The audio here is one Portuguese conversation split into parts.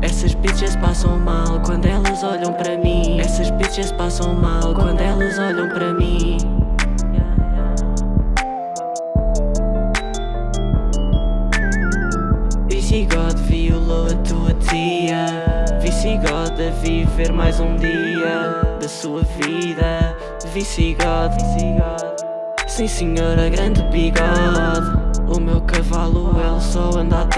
Essas bitches passam mal quando elas olham para mim. Essas bitches passam mal quando elas olham para mim. Visigode violou a tua tia. Visigode a viver mais um dia Da sua vida. Visigode Sim senhora, grande bigode. O meu cavalo, a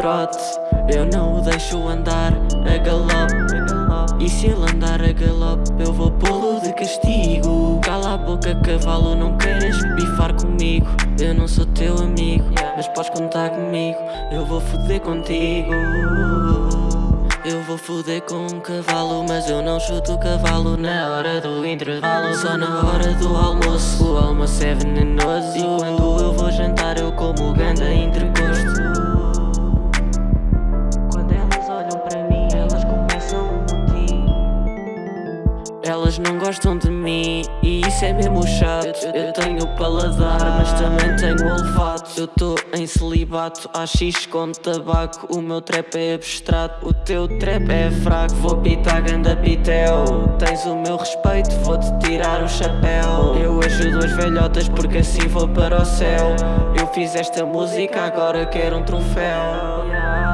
trote. Eu não o deixo andar a galope. E se ele andar a galope, eu vou pô-lo de castigo. Cala a boca, cavalo, não queres bifar comigo. Eu não sou teu amigo, mas podes contar comigo. Eu vou foder contigo. Eu vou foder com um cavalo, mas eu não chuto o cavalo na hora do intervalo. Só na hora do almoço, o almoço é venenoso. E quando eu vou jantar eu como ganda entrecosto Elas não gostam de mim e isso é mesmo chato. Eu tenho paladar, mas também tenho olfato. Eu tô em celibato, AX com tabaco. O meu trap é abstrato, o teu trap é fraco. Vou pitar ganda pitel. Tens o meu respeito, vou-te tirar o chapéu. Eu ajudo as velhotas porque assim vou para o céu. Eu fiz esta música, agora quero um troféu